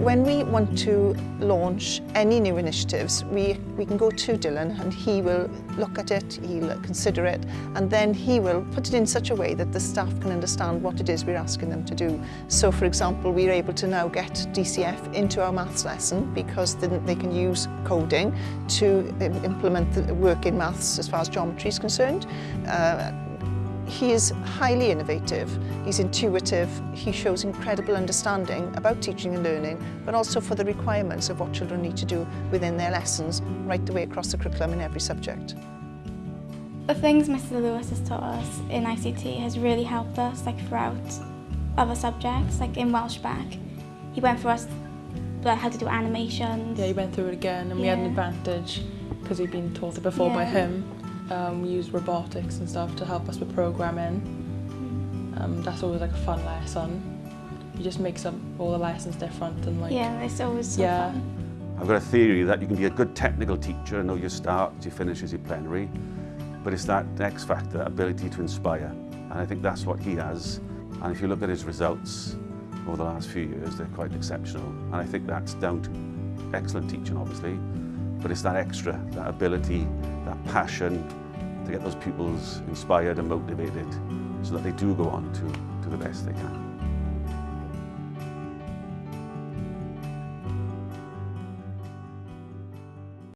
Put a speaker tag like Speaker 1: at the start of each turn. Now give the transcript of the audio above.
Speaker 1: When we want to launch any new initiatives, we, we can go to Dylan and he will look at it, he'll consider it, and then he will put it in such a way that the staff can understand what it is we're asking them to do. So, for example, we're able to now get DCF into our maths lesson because then they can use coding to implement the work in maths as far as geometry is concerned. Uh, He is highly innovative, he's intuitive, he shows incredible understanding about teaching and learning, but also for the requirements of what children need to do within their lessons, right the way across the curriculum in every subject.
Speaker 2: The things Mr Lewis has taught us in ICT has really helped us like throughout other subjects, like in Welsh Bac. He went for us like, how to do animations.
Speaker 3: Yeah, he went through it again and we had an advantage because we'd been taught it before by him. Um, we used robotics and stuff to help us with programming. Um, that's always like a fun lesson. He just makes up all the lessons different and like
Speaker 2: Yeah, it's always so
Speaker 3: Yeah.
Speaker 2: fun.
Speaker 4: I've got a theory that you can be a good technical teacher and know your start, your finishes, your plenary, but it's that X factor, ability to inspire. And I think that's what he has. And if you look at his results over the last few years, they're quite exceptional. And I think that's down to excellent teaching, obviously, but it's that extra, that ability, that passion to get those pupils inspired and motivated so that they do go on to, to the best they can.